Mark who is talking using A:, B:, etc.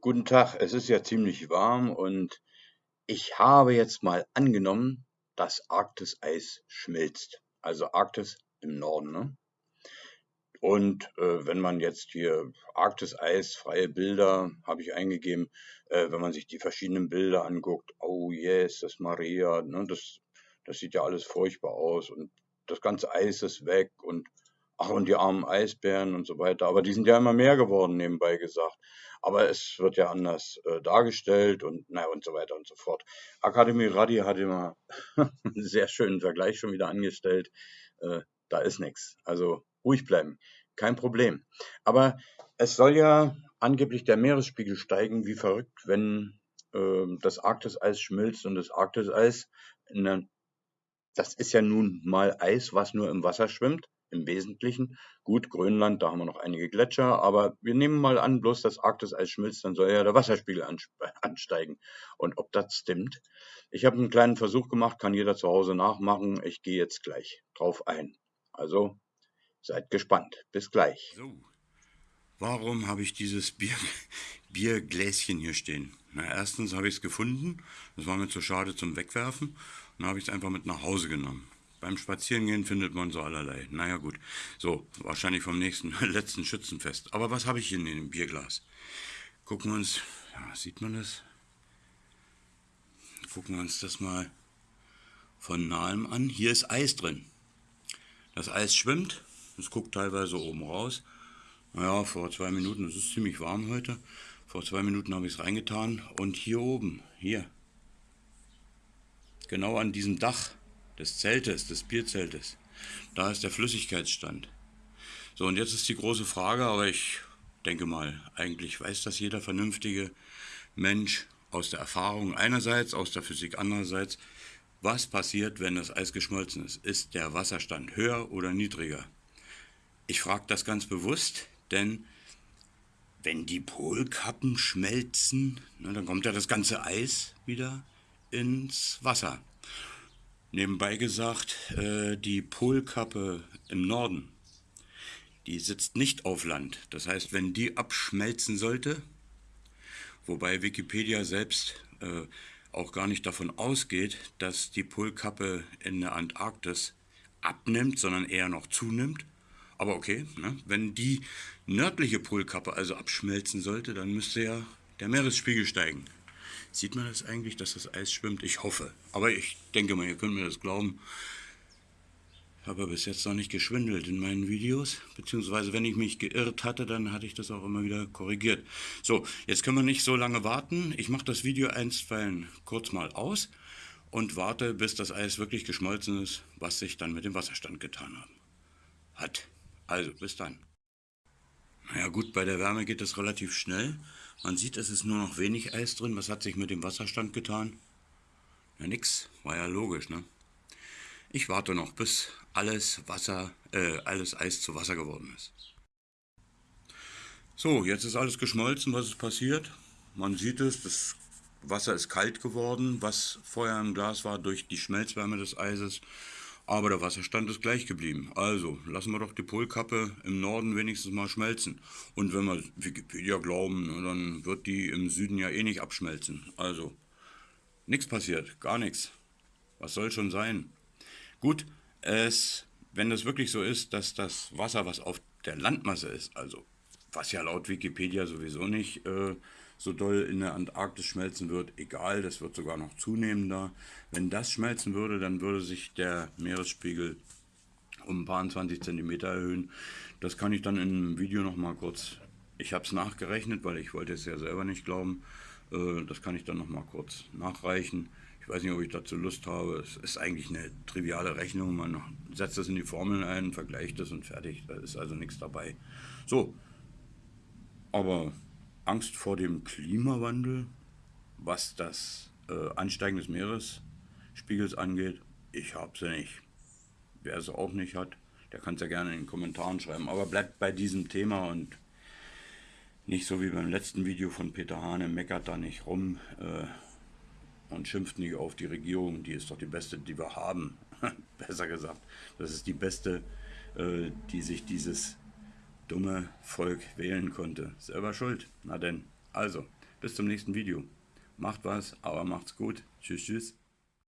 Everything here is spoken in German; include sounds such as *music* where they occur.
A: Guten Tag, es ist ja ziemlich warm und ich habe jetzt mal angenommen, dass Arktis-Eis schmilzt. Also Arktis im Norden, ne? Und äh, wenn man jetzt hier Arktis-Eis, freie Bilder, habe ich eingegeben, äh, wenn man sich die verschiedenen Bilder anguckt, oh yes, das Maria, ne, das, das sieht ja alles furchtbar aus und das ganze Eis ist weg und ach und die armen Eisbären und so weiter. Aber die sind ja immer mehr geworden, nebenbei gesagt. Aber es wird ja anders äh, dargestellt und naja und so weiter und so fort. Akademie Radi hat immer *laughs* einen sehr schönen Vergleich schon wieder angestellt. Äh, da ist nichts. Also ruhig bleiben, kein Problem. Aber es soll ja angeblich der Meeresspiegel steigen, wie verrückt, wenn äh, das Arktiseis schmilzt und das Arktiseis, der, das ist ja nun mal Eis, was nur im Wasser schwimmt, im Wesentlichen. Gut, Grönland, da haben wir noch einige Gletscher, aber wir nehmen mal an, bloß das Arktiseis schmilzt, dann soll ja der Wasserspiegel *laughs* ansteigen. Und ob das stimmt? Ich habe einen kleinen Versuch gemacht, kann jeder zu Hause nachmachen. Ich gehe jetzt gleich drauf ein. Also Seid gespannt. Bis gleich.
B: So, warum habe ich dieses Bier, *laughs* Biergläschen hier stehen? Na, erstens habe ich es gefunden. Das war mir zu schade zum Wegwerfen. Und dann habe ich es einfach mit nach Hause genommen. Beim Spazierengehen findet man so allerlei. Naja gut, so, wahrscheinlich vom nächsten, *laughs* letzten Schützenfest. Aber was habe ich hier in dem Bierglas? Gucken wir uns, ja, sieht man das? Gucken wir uns das mal von nahem an. Hier ist Eis drin. Das Eis schwimmt es guckt teilweise oben raus. Naja, vor zwei Minuten, es ist ziemlich warm heute, vor zwei Minuten habe ich es reingetan und hier oben, hier, genau an diesem Dach des Zeltes, des Bierzeltes, da ist der Flüssigkeitsstand. So, und jetzt ist die große Frage, aber ich denke mal, eigentlich weiß das jeder vernünftige Mensch aus der Erfahrung einerseits, aus der Physik andererseits, was passiert, wenn das Eis geschmolzen ist? Ist der Wasserstand höher oder niedriger? Ich frage das ganz bewusst, denn wenn die Polkappen schmelzen, ne, dann kommt ja das ganze Eis wieder ins Wasser. Nebenbei gesagt, äh, die Polkappe im Norden, die sitzt nicht auf Land. Das heißt, wenn die abschmelzen sollte, wobei Wikipedia selbst äh, auch gar nicht davon ausgeht, dass die Polkappe in der Antarktis abnimmt, sondern eher noch zunimmt, aber okay, ne? wenn die nördliche Polkappe also abschmelzen sollte, dann müsste ja der Meeresspiegel steigen. Sieht man das eigentlich, dass das Eis schwimmt? Ich hoffe. Aber ich denke mal, ihr könnt mir das glauben. Ich habe bis jetzt noch nicht geschwindelt in meinen Videos. Beziehungsweise, wenn ich mich geirrt hatte, dann hatte ich das auch immer wieder korrigiert. So, jetzt können wir nicht so lange warten. Ich mache das Video einstweilen kurz mal aus und warte, bis das Eis wirklich geschmolzen ist, was sich dann mit dem Wasserstand getan hat. Also, bis dann. Naja gut, bei der Wärme geht es relativ schnell. Man sieht, es ist nur noch wenig Eis drin. Was hat sich mit dem Wasserstand getan? Ja, nix. War ja logisch, ne? Ich warte noch, bis alles Wasser, äh, alles Eis zu Wasser geworden ist. So, jetzt ist alles geschmolzen. Was ist passiert? Man sieht es, das Wasser ist kalt geworden, was vorher im Glas war durch die Schmelzwärme des Eises. Aber der Wasserstand ist gleich geblieben. Also lassen wir doch die Polkappe im Norden wenigstens mal schmelzen. Und wenn wir Wikipedia glauben, dann wird die im Süden ja eh nicht abschmelzen. Also nichts passiert, gar nichts. Was soll schon sein? Gut, es, wenn das wirklich so ist, dass das Wasser, was auf der Landmasse ist, also was ja laut Wikipedia sowieso nicht äh, so doll in der Antarktis schmelzen wird, egal, das wird sogar noch zunehmender. Wenn das schmelzen würde, dann würde sich der Meeresspiegel um ein paar 20 cm erhöhen. Das kann ich dann in einem Video noch mal kurz, ich habe es nachgerechnet, weil ich wollte es ja selber nicht glauben, äh, das kann ich dann noch mal kurz nachreichen. Ich weiß nicht, ob ich dazu Lust habe. Es ist eigentlich eine triviale Rechnung. Man setzt das in die Formeln ein, vergleicht das und fertig. Da ist also nichts dabei. So, aber Angst vor dem Klimawandel, was das äh, Ansteigen des Meeresspiegels angeht, ich habe sie nicht. Wer es auch nicht hat, der kann es ja gerne in den Kommentaren schreiben. Aber bleibt bei diesem Thema und nicht so wie beim letzten Video von Peter Hane, meckert da nicht rum äh, und schimpft nicht auf die Regierung. Die ist doch die beste, die wir haben. *laughs* Besser gesagt, das ist die beste, äh, die sich dieses dumme Volk wählen konnte. Selber schuld. Na denn, also, Bis zum nächsten Video. Macht was, aber macht's gut. Tschüss, tschüss.